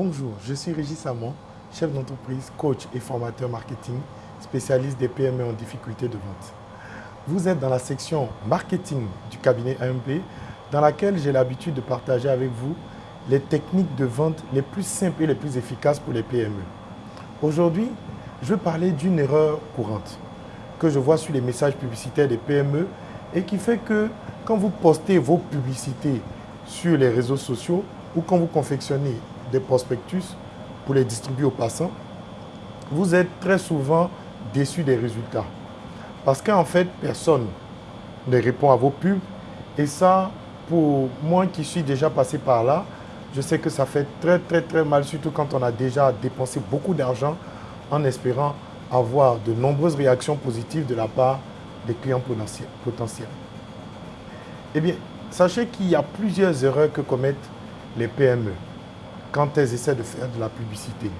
Bonjour, je suis Régis Samon, chef d'entreprise, coach et formateur marketing, spécialiste des PME en difficulté de vente. Vous êtes dans la section marketing du cabinet AMP, dans laquelle j'ai l'habitude de partager avec vous les techniques de vente les plus simples et les plus efficaces pour les PME. Aujourd'hui, je veux parler d'une erreur courante que je vois sur les messages publicitaires des PME et qui fait que quand vous postez vos publicités sur les réseaux sociaux ou quand vous confectionnez des prospectus pour les distribuer aux passants, vous êtes très souvent déçu des résultats. Parce qu'en fait, personne ne répond à vos pubs. Et ça, pour moi qui suis déjà passé par là, je sais que ça fait très très très mal, surtout quand on a déjà dépensé beaucoup d'argent en espérant avoir de nombreuses réactions positives de la part des clients potentiels. Eh bien, sachez qu'il y a plusieurs erreurs que commettent les PME quand elles essaient de faire de la publicité.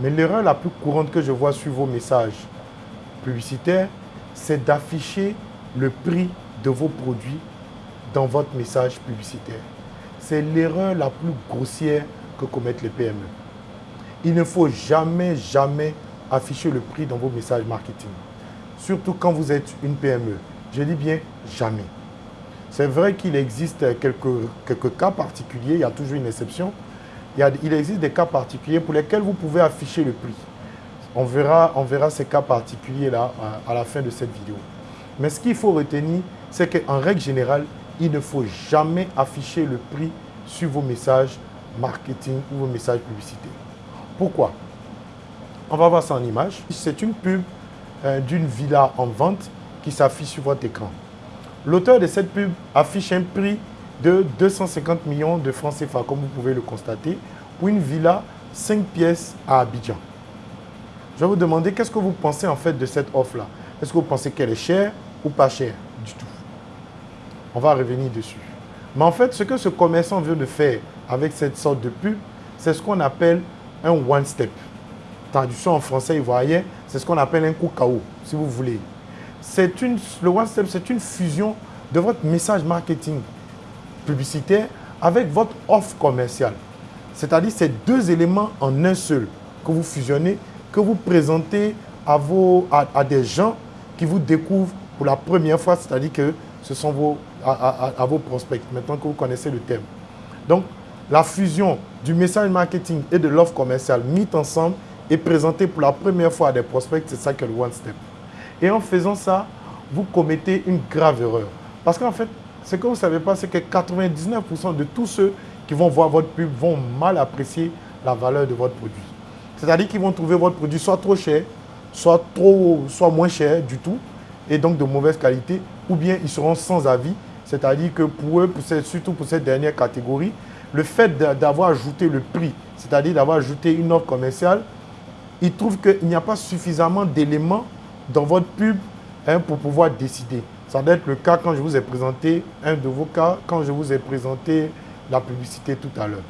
Mais l'erreur la plus courante que je vois sur vos messages publicitaires, c'est d'afficher le prix de vos produits dans votre message publicitaire. C'est l'erreur la plus grossière que commettent les PME. Il ne faut jamais, jamais afficher le prix dans vos messages marketing. Surtout quand vous êtes une PME. Je dis bien jamais. C'est vrai qu'il existe quelques, quelques cas particuliers, il y a toujours une exception. Il, existe des cas particuliers pour lesquels vous pouvez afficher le prix. On verra, ces cas particuliers-là à, la fin de cette vidéo. Mais ce qu'il faut retenir, c'est qu'en règle générale, il ne faut jamais afficher le prix sur vos messages marketing ou vos messages publicitaires. Pourquoi? On va voir ça en image. C'est une pub euh, d'une villa en vente qui s'affiche sur votre écran. L'auteur de cette pub affiche un prix de 250 millions de francs CFA, comme vous pouvez le constater, pour une villa 5 pièces à Abidjan. Je vais vous demander qu'est-ce que vous pensez en fait de cette offre-là? Est-ce que vous pensez qu'elle est chère ou pas chère du tout? On va revenir dessus. Mais en fait, ce que ce commerçant veut de faire avec cette sorte de pub, c'est ce qu'on appelle un one-step. Traduction en français ivoirien, c'est ce qu'on appelle un coup KO, si vous voulez une, le one step, c'est une fusion de votre message marketing publicitaire avec votre offre commerciale. C'est-à-dire ces deux éléments en un seul que vous fusionnez, que vous présentez à, vos, à, des gens qui vous découvrent pour la première fois, c'est-à-dire que ce sont vos, à, vos prospects, maintenant que vous connaissez le thème. Donc, la fusion du message marketing et de l'offre commerciale mis ensemble et présentée pour la première fois à des prospects, c'est ça que le One Step. Et en faisant ça, vous commettez une grave erreur. Parce qu'en fait, ce que vous ne savez pas, c'est que 99% de tous ceux qui vont voir votre pub vont mal apprécier la valeur de votre produit. C'est-à-dire qu'ils vont trouver votre produit soit trop cher, soit, trop, soit moins cher du tout, et donc de mauvaise qualité, ou bien ils seront sans avis. C'est-à-dire que pour eux, surtout pour cette dernière catégorie, le fait d'avoir ajouté le prix, c'est-à-dire d'avoir ajouté une offre commerciale, ils trouvent qu'il n'y a pas suffisamment d'éléments dans votre pub hein, pour pouvoir décider. Ça doit être le cas quand je vous ai présenté un de vos cas, quand je vous ai présenté la publicité tout à l'heure.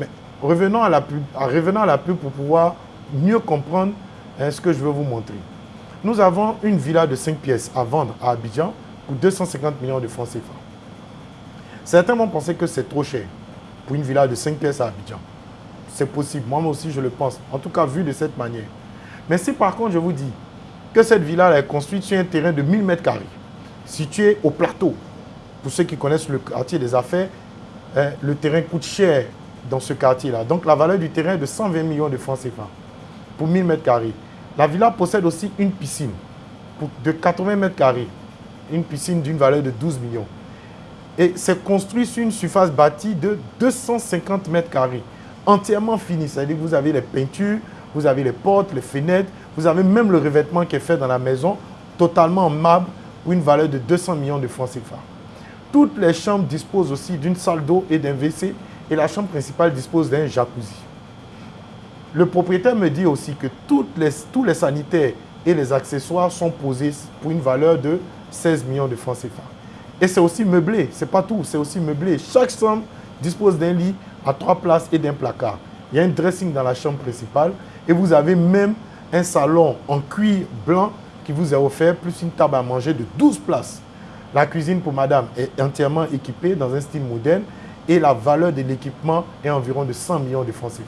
Mais revenons à, la pub, pour pouvoir mieux comprendre hein, ce que je veux vous montrer. Nous avons une villa de 5 pièces à vendre à Abidjan pour 250 millions de francs CFA. Certains vont penser que c'est trop cher pour une villa de 5 pièces à Abidjan. C'est possible, moi aussi je le pense, en tout cas vu de cette manière. Mais si par contre je vous dis que cette villa est construite sur un terrain de 1000 mètres carrés, situé au plateau. Pour ceux qui connaissent le quartier des affaires, hein, le terrain coûte cher dans ce quartier-là. Donc la valeur du terrain est de 120 millions de francs CFA pour 1000 mètres carrés. La villa possède aussi une piscine de 80 mètres carrés, une piscine d'une valeur de 12 millions. Et c'est construit sur une surface bâtie de 250 mètres carrés, entièrement finie. C'est-à-dire que vous avez les peintures, vous avez les portes, les fenêtres, vous avez même le revêtement qui est fait dans la maison, totalement en marbre, une valeur de 200 millions de francs CFA. Toutes les chambres disposent aussi d'une salle d'eau et d'un WC et la chambre principale dispose d'un jacuzzi. Le propriétaire me dit aussi que tous les sanitaires et les accessoires sont posés pour une valeur de 16 millions de francs CFA. Et c'est aussi meublé, c'est pas tout, c'est aussi meublé. Chaque chambre dispose d'un lit à trois places et d'un placard. Il y a un dressing dans la chambre principale et vous avez même un salon en cuir blanc qui vous est offert, plus une table à manger de 12 places. La cuisine pour madame est entièrement équipée dans un style moderne et la valeur de l'équipement est environ de 100 millions de francs CFA.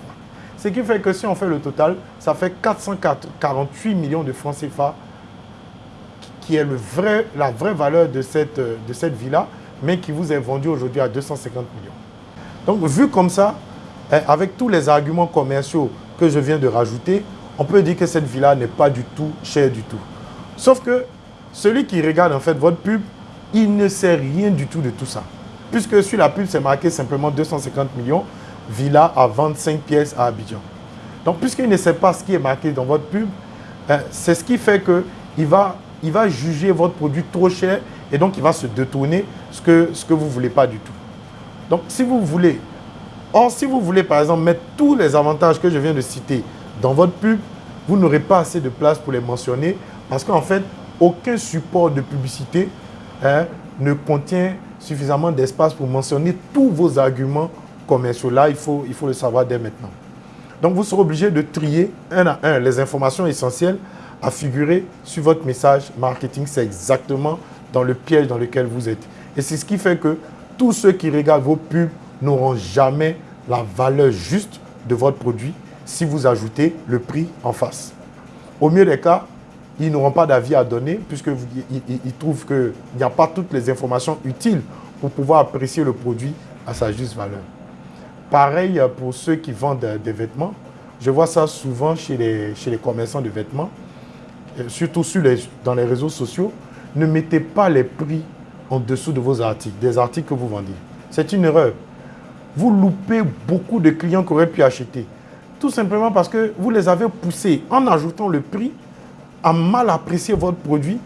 Ce qui fait que si on fait le total, ça fait 448 millions de francs CFA qui est le vrai, la vraie valeur de cette, de cette villa, mais qui vous est vendue aujourd'hui à 250 millions. Donc, vu comme ça, eh, avec tous les arguments commerciaux que je viens de rajouter, on peut dire que cette villa n'est pas du tout chère du tout. Sauf que celui qui regarde en fait votre pub, il ne sait rien du tout de tout ça. Puisque sur la pub, c'est marqué simplement 250 millions, villa à 25 pièces à Abidjan. Donc, puisqu'il ne sait pas ce qui est marqué dans votre pub, eh, c'est ce qui fait qu'il va, il va juger votre produit trop cher et donc il va se détourner ce que, ce que vous ne voulez pas du tout. Donc, si vous voulez Or, si vous voulez, par exemple, mettre tous les avantages que je viens de citer dans votre pub, vous n'aurez pas assez de place pour les mentionner parce qu'en fait, aucun support de publicité hein, ne contient suffisamment d'espace pour mentionner tous vos arguments commerciaux. Là, il faut, il faut le savoir dès maintenant. Donc, vous serez obligé de trier un à un les informations essentielles à figurer sur votre message marketing. C'est exactement dans le piège dans lequel vous êtes. Et c'est ce qui fait que tous ceux qui regardent vos pubs n'auront jamais la valeur juste de votre produit si vous ajoutez le prix en face. Au mieux des cas, ils n'auront pas d'avis à donner puisqu'ils trouvent qu'il n'y a pas toutes les informations utiles pour pouvoir apprécier le produit à sa juste valeur. Pareil pour ceux qui vendent des vêtements. Je vois ça souvent chez les, chez les commerçants de vêtements, surtout sur les, dans les réseaux sociaux. Ne mettez pas les prix en dessous de vos articles, des articles que vous vendez. C'est une erreur vous loupez beaucoup de clients qui auraient pu acheter. Tout simplement parce que vous les avez poussés en ajoutant le prix à mal apprécier votre produit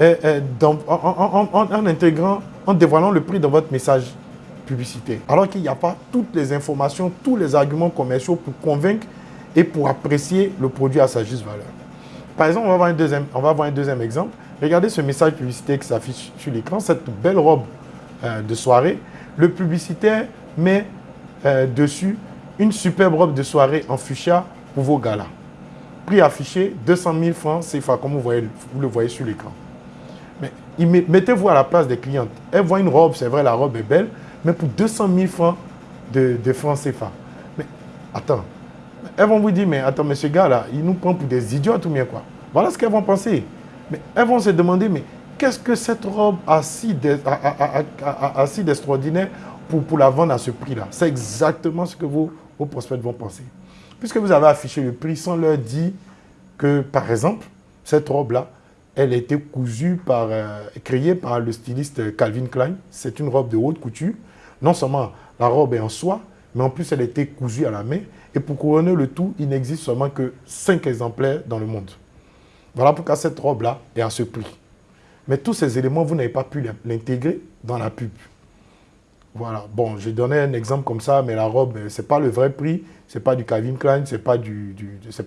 eh, eh, en, intégrant, en dévoilant le prix dans votre message publicitaire. Alors qu'il n'y a pas toutes les informations, tous les arguments commerciaux pour convaincre et pour apprécier le produit à sa juste valeur. Par exemple, on va voir un deuxième, on va voir un deuxième exemple. Regardez ce message publicitaire qui s'affiche sur l'écran, cette belle robe euh, de soirée. Le publicitaire met euh, dessus une superbe robe de soirée en fuchsia pour vos galas. Prix affiché 200 000 francs CFA, comme vous, voyez, vous le voyez sur l'écran. Mais mettez-vous à la place des clientes. Elles voient une robe, c'est vrai, la robe est belle, mais pour 200 000 francs de, francs CFA. Mais attends, elles vont vous dire, mais attends, mais ce gars-là, il nous prend pour des idiots ou bien quoi? Voilà ce qu'elles vont penser. Mais elles vont se demander, mais qu'est-ce que cette robe a si d'extraordinaire pour, la vendre à ce prix-là? C'est exactement ce que vos, prospects vont penser. Puisque vous avez affiché le prix sans leur dire que, par exemple, cette robe-là, elle a été cousue par, euh, créée par le styliste Calvin Klein. C'est une robe de haute couture. Non seulement la robe est en soie, mais en plus elle a été cousue à la main. Et pour couronner le tout, il n'existe seulement que 5 exemplaires dans le monde. Voilà pourquoi cette robe-là est à ce prix. Mais tous ces éléments, vous n'avez pas pu l'intégrer dans la pub. Voilà. Bon, j'ai donné un exemple comme ça, mais la robe, euh, ce n'est pas le vrai prix, ce n'est pas du Calvin Klein, ce n'est pas, du,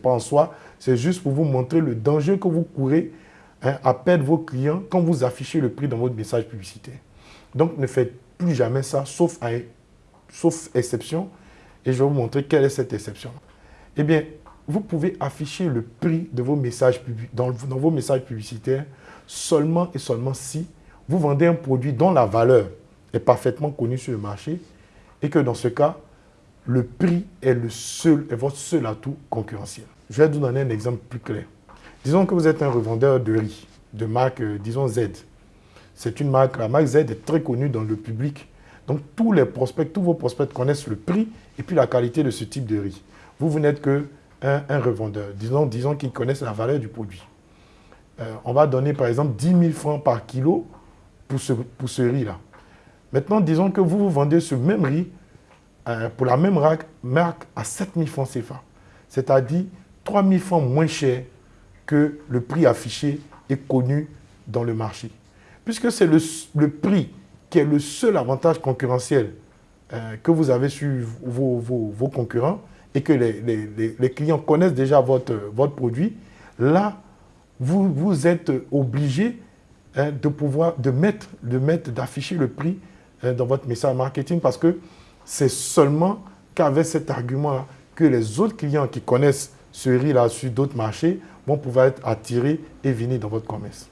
en soi. C'est juste pour vous montrer le danger que vous courez hein, à perdre vos clients quand vous affichez le prix dans votre message publicitaire. Donc, ne faites plus jamais ça, sauf, sauf exception. Et je vais vous montrer quelle est cette exception. Eh bien, vous pouvez afficher le prix de dans, dans vos messages publicitaires seulement et seulement si vous vendez un produit dont la valeur est parfaitement connu sur le marché et que dans ce cas, le prix est, le seul, est votre seul atout concurrentiel. Je vais vous donner un exemple plus clair. Disons que vous êtes un revendeur de riz, de marque, euh, disons Z. C'est une marque, la marque Z est très connue dans le public. Donc tous les prospects, tous vos prospects connaissent le prix et puis la qualité de ce type de riz. Vous, vous n'êtes qu'un un revendeur. Disons, disons qu'ils connaissent la valeur du produit. Euh, on va donner par exemple 10 000 francs par kilo pour ce, pour ce riz-là. Maintenant, disons que vous, vous vendez ce même riz euh, pour la même marque à 7 000 francs CFA. C'est-à-dire 3 000 francs moins cher que le prix affiché et connu dans le marché. Puisque c'est le, prix qui est le seul avantage concurrentiel euh, que vous avez sur vos, concurrents et que les, clients connaissent déjà votre, votre produit, là, vous, vous êtes obligé hein, de pouvoir de mettre, de mettre, d'afficher le prix dans votre message marketing parce que c'est seulement qu'avec cet argument-là que les autres clients qui connaissent ce riz-là sur d'autres marchés vont pouvoir être attirés et venir dans votre commerce.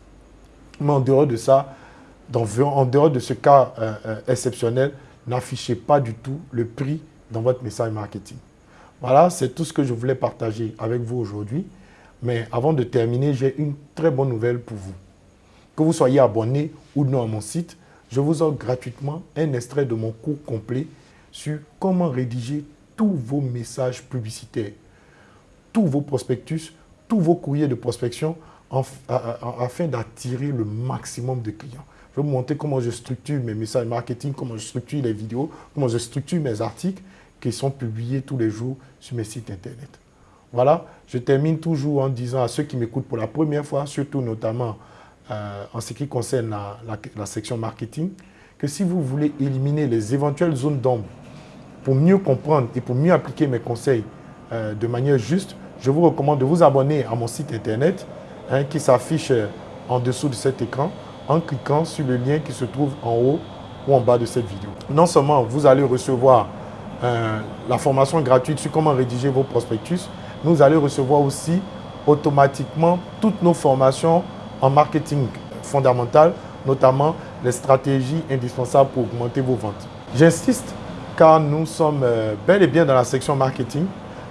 Mais en dehors de ça, en dehors de ce cas euh, euh, exceptionnel, n'affichez pas du tout le prix dans votre message marketing. Voilà, c'est tout ce que je voulais partager avec vous aujourd'hui. Mais avant de terminer, j'ai une très bonne nouvelle pour vous. Que vous soyez abonné ou non à mon site, je vous offre gratuitement un extrait de mon cours complet sur comment rédiger tous vos messages publicitaires, tous vos prospectus, tous vos courriers de prospection afin d'attirer le maximum de clients. Je vais vous montrer comment je structure mes messages marketing, comment je structure les vidéos, comment je structure mes articles qui sont publiés tous les jours sur mes sites internet. Voilà, je termine toujours en disant à ceux qui m'écoutent pour la première fois, surtout notamment euh, en ce qui concerne la, section marketing, que si vous voulez éliminer les éventuelles zones d'ombre pour mieux comprendre et pour mieux appliquer mes conseils euh, de manière juste, je vous recommande de vous abonner à mon site internet hein, qui s'affiche euh, en dessous de cet écran en cliquant sur le lien qui se trouve en haut ou en bas de cette vidéo. Non seulement vous allez recevoir la formation gratuite sur comment rédiger vos prospectus, nous allez recevoir aussi automatiquement toutes nos formations en marketing fondamental, notamment les stratégies indispensables pour augmenter vos ventes. J'insiste car nous sommes euh, bel et bien dans la section marketing.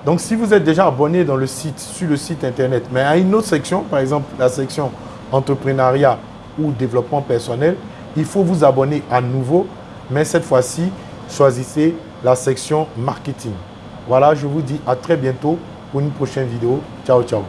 Donc, si vous êtes déjà abonné dans le site, sur le site internet, mais à une autre section, par exemple la section entrepreneuriat ou développement personnel, il faut vous abonner à nouveau, mais cette fois-ci, choisissez la section marketing. Voilà, je vous dis à très bientôt pour une prochaine vidéo. Ciao, ciao.